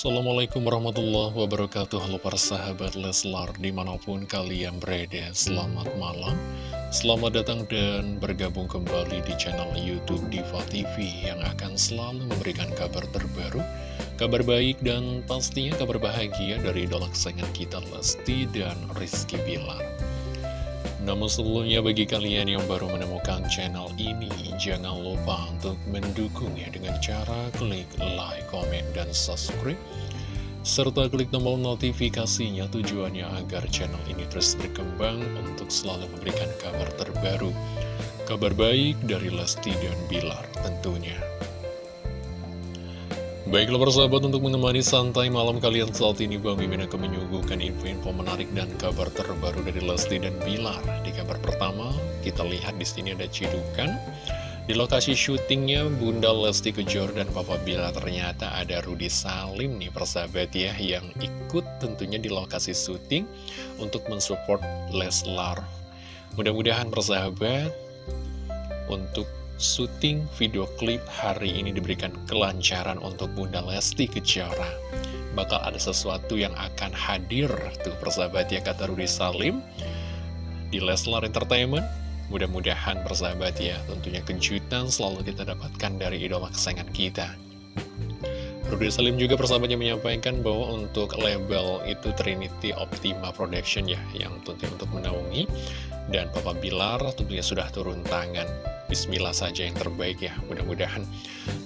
Assalamualaikum warahmatullahi wabarakatuh. Halo para sahabat Leslar Di mana pun kalian berada Selamat malam. Selamat datang dan bergabung kembali di channel Youtube Diva TV Yang akan selalu memberikan kabar terbaru Kabar baik dan pastinya kabar bahagia Dari idola kesayangan kita Lesti dan Rizky Bilar namun sebelumnya bagi kalian yang baru menemukan channel ini, jangan lupa untuk mendukungnya dengan cara klik like, comment, dan subscribe. Serta klik tombol notifikasinya tujuannya agar channel ini terus berkembang untuk selalu memberikan kabar terbaru. Kabar baik dari Lesti dan Bilar tentunya. Baiklah persahabat untuk menemani santai malam kalian saat ini Bang Mimin akan menyuguhkan info-info menarik dan kabar terbaru dari Lesti dan Bilar. Di kabar pertama kita lihat di sini ada cidukan di lokasi syutingnya Bunda Lesti Kejor dan Papa Bilar ternyata ada Rudi Salim nih persahabat ya yang ikut tentunya di lokasi syuting untuk mensupport Leslar. Mudah-mudahan persahabat untuk syuting video klip hari ini diberikan kelancaran untuk Bunda Lesti Kejora. Bakal ada sesuatu yang akan hadir tuh persahabat ya kata Rudi Salim di Leslar Entertainment. Mudah-mudahan persahabat ya tentunya kejutan selalu kita dapatkan dari idola kesayangan kita. Rudi Salim juga persahabatnya menyampaikan bahwa untuk label itu Trinity Optima Production ya yang tentunya untuk menaungi. Dan Papa Bilar tentunya sudah turun tangan. Bismillah saja yang terbaik ya Mudah-mudahan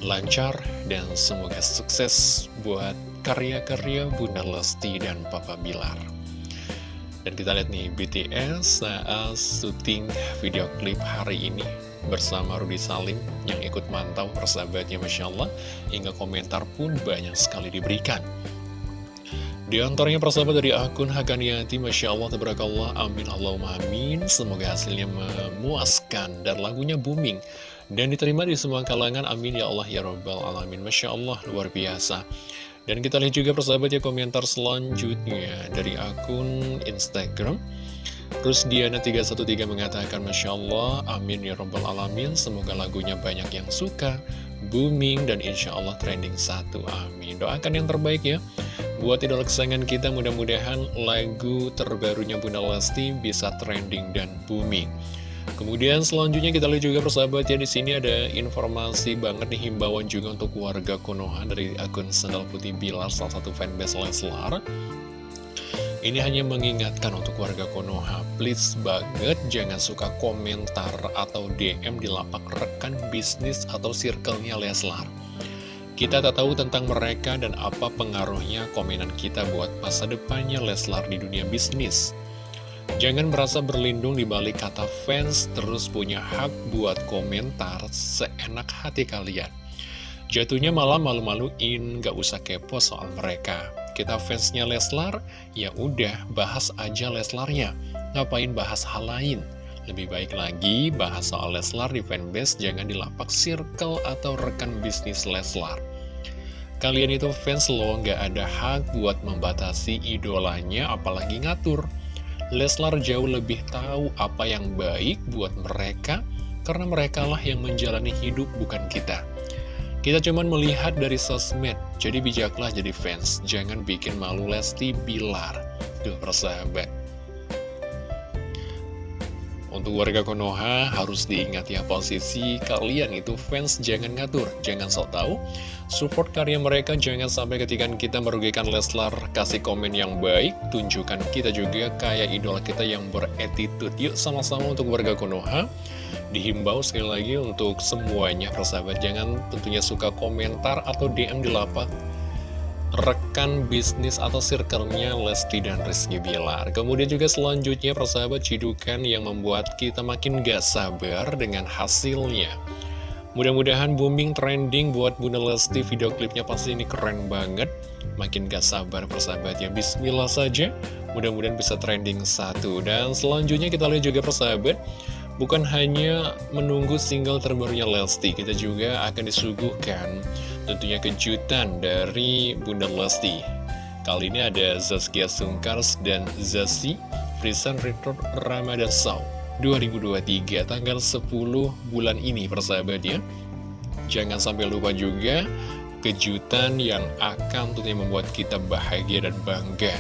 lancar dan semoga sukses buat karya-karya Bunda Lesti dan Papa Bilar. Dan kita lihat nih BTS saat syuting video klip hari ini bersama Rudy Salim yang ikut mantau persahabatnya Masya Allah hingga komentar pun banyak sekali diberikan di antaranya persahabat dari akun Hakaniati, Masya Allah, Tabarakallah, Amin, Allahumma Amin. Semoga hasilnya memuaskan dan lagunya booming. Dan diterima di semua kalangan, Amin, Ya Allah, Ya Rabbal Alamin. Masya Allah, luar biasa. Dan kita lihat juga persahabat ya komentar selanjutnya dari akun Instagram. Terus Diana 313 mengatakan Masya Allah, amin ya Rabbal Alamin. Semoga lagunya banyak yang suka, booming, dan insya Allah trending satu. Amin. Doakan yang terbaik ya. Buat idola kesayangan kita mudah-mudahan lagu terbarunya Bunda Lesti bisa trending dan booming. Kemudian selanjutnya kita lihat juga persahabat ya di sini ada informasi banget nih himbauan juga untuk warga Konoha dari akun Sandal Putih Bilar salah satu fanbase Leslar ini hanya mengingatkan untuk warga Konoha, please banget jangan suka komentar atau DM di lapak rekan bisnis atau circle-nya Leslar. Kita tak tahu tentang mereka dan apa pengaruhnya komenan kita buat masa depannya Leslar di dunia bisnis. Jangan merasa berlindung di balik kata fans terus punya hak buat komentar seenak hati kalian. Jatuhnya malah malu-maluin, gak usah kepo soal mereka. Kita fansnya Leslar, ya udah bahas aja Leslarnya. Ngapain bahas hal lain? Lebih baik lagi bahas soal Leslar di fanbase jangan di lapak circle atau rekan bisnis Leslar. Kalian itu fans lo nggak ada hak buat membatasi idolanya apalagi ngatur. Leslar jauh lebih tahu apa yang baik buat mereka karena merekalah yang menjalani hidup bukan kita. Kita cuman melihat dari sosmed, jadi bijaklah jadi fans. Jangan bikin malu Lesti Bilar. Tuh persahabat. Untuk warga Konoha harus diingat ya posisi kalian itu fans jangan ngatur, jangan sok tahu. Support karya mereka jangan sampai ketika kita merugikan Leslar kasih komen yang baik, tunjukkan kita juga kayak idola kita yang beretitude. Yuk sama-sama untuk warga Konoha Dihimbau sekali lagi untuk semuanya persahabat Jangan tentunya suka komentar atau DM di lapak rekan bisnis atau circle-nya Lesti dan Rizky Bilar. Kemudian juga selanjutnya persahabat cidukan yang membuat kita makin gak sabar dengan hasilnya. Mudah-mudahan booming trending buat Bunda Lesti. Video klipnya pasti ini keren banget. Makin gak sabar persahabat ya Bismillah saja. Mudah-mudahan bisa trending satu. Dan selanjutnya kita lihat juga persahabat Bukan hanya menunggu single terbarunya Lesti, kita juga akan disuguhkan tentunya kejutan dari Bunda Lesti. Kali ini ada Zaskia Sungkars dan Zasi Frisan Return Ramadan Show 2023 tanggal 10 bulan ini persahabat ya. Jangan sampai lupa juga kejutan yang akan tentunya membuat kita bahagia dan bangga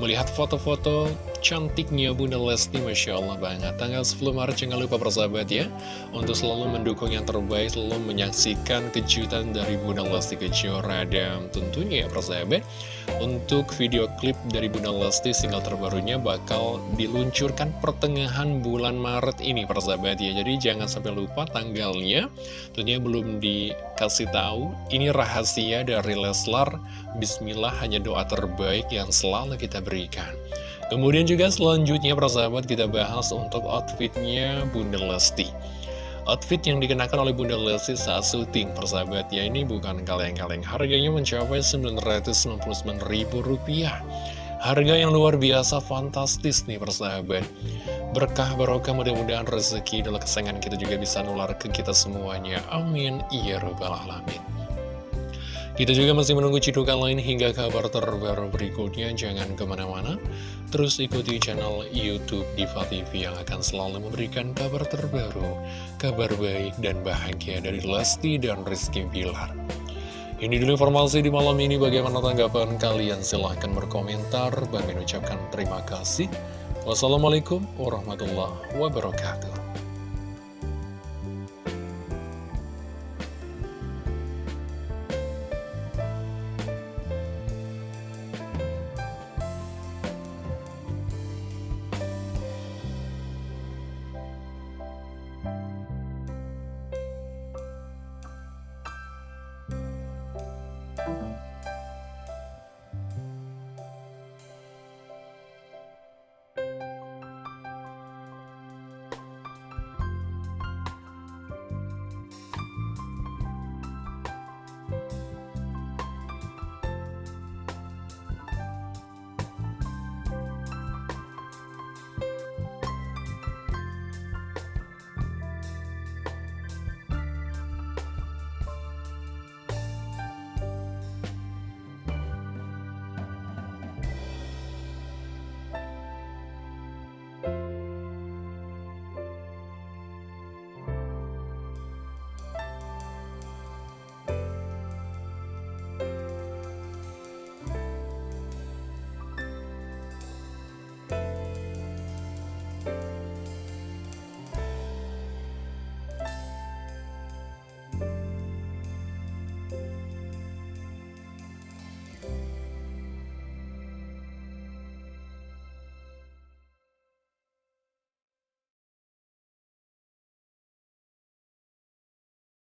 Melihat foto-foto cantiknya Bunda Lesti Masya Allah banget. Tanggal 10 Maret jangan lupa persahabat ya Untuk selalu mendukung yang terbaik Selalu menyaksikan kejutan dari Bunda Lesti Kejora Dan tentunya ya persahabat Untuk video klip dari Bunda Lesti Single terbarunya bakal diluncurkan pertengahan bulan Maret ini persahabat ya. Jadi jangan sampai lupa tanggalnya Tentunya belum dikasih tahu. Ini rahasia dari Leslar. Bismillah hanya doa terbaik yang selalu kita berikan Kemudian juga selanjutnya persahabat kita bahas untuk outfitnya Bunda Lesti. Outfit yang dikenakan oleh Bunda Lesti saat syuting persahabat ya ini bukan kaleng-kaleng. Harganya mencapai Rp999.000 Harga yang luar biasa fantastis nih persahabat. Berkah barokah mudah-mudahan rezeki dalam kesayangan kita juga bisa nular ke kita semuanya. Amin. Ya Rabbal Alamin kita juga masih menunggu cidukan lain hingga kabar terbaru berikutnya. Jangan ke mana-mana, terus ikuti channel Youtube Diva TV yang akan selalu memberikan kabar terbaru, kabar baik dan bahagia dari Lesti dan Rizky Bilar. Ini dulu informasi di malam ini, bagaimana tanggapan kalian? Silahkan berkomentar, Bang mengucapkan terima kasih. Wassalamualaikum warahmatullahi wabarakatuh.